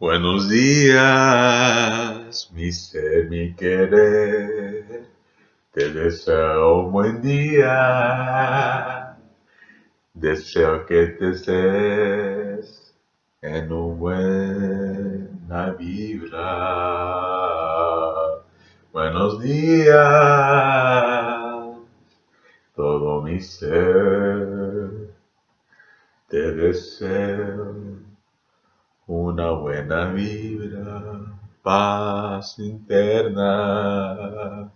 Buenos días, mi ser, mi querer. Te deseo un buen día. Deseo que te estés en un buena vibra. Buenos días, todo mi ser. Te deseo una buena vibra, paz interna.